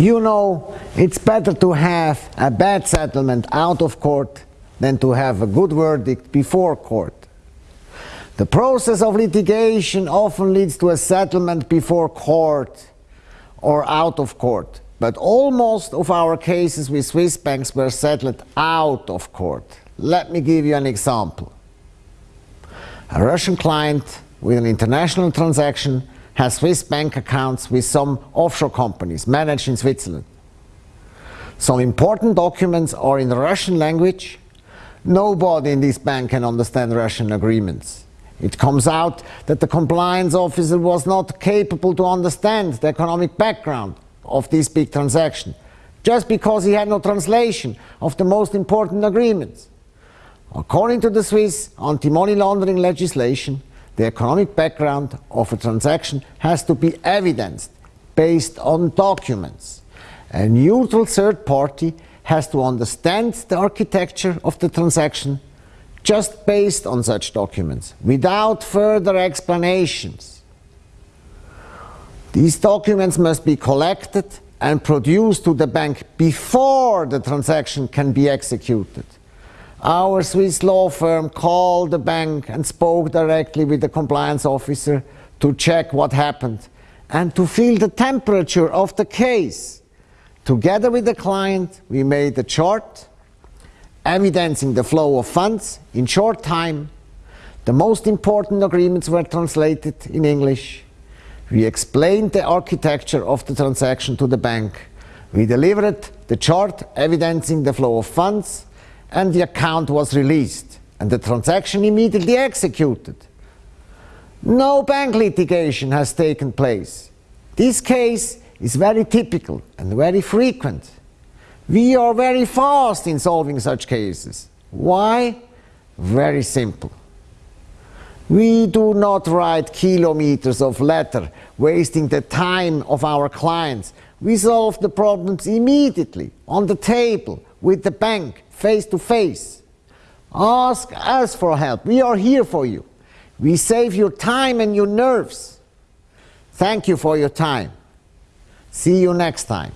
You know, it's better to have a bad settlement out of court than to have a good verdict before court. The process of litigation often leads to a settlement before court or out of court. But almost of our cases with Swiss banks were settled out of court. Let me give you an example. A Russian client with an international transaction has Swiss bank accounts with some offshore companies managed in Switzerland. Some important documents are in the Russian language. Nobody in this bank can understand Russian agreements. It comes out that the compliance officer was not capable to understand the economic background of this big transaction, just because he had no translation of the most important agreements. According to the Swiss anti-money laundering legislation, the economic background of a transaction has to be evidenced based on documents. A neutral third party has to understand the architecture of the transaction just based on such documents, without further explanations. These documents must be collected and produced to the bank before the transaction can be executed. Our Swiss law firm called the bank and spoke directly with the compliance officer to check what happened and to feel the temperature of the case. Together with the client, we made a chart evidencing the flow of funds in short time. The most important agreements were translated in English. We explained the architecture of the transaction to the bank. We delivered the chart evidencing the flow of funds and the account was released and the transaction immediately executed. No bank litigation has taken place. This case is very typical and very frequent. We are very fast in solving such cases. Why? Very simple. We do not write kilometers of letter, wasting the time of our clients. We solve the problems immediately, on the table, with the bank, face to face. Ask us for help. We are here for you. We save your time and your nerves. Thank you for your time. See you next time.